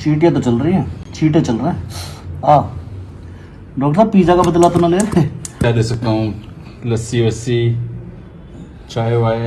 चीटियाँ तो चल रही हैं। चीटे चल रहे हैं। आ, डॉक्टर साहब, पिज़्ज़ा का बदला तो ना ले। रहे क्या दे सकता हूँ? लस्सी वस्सी चाय वाय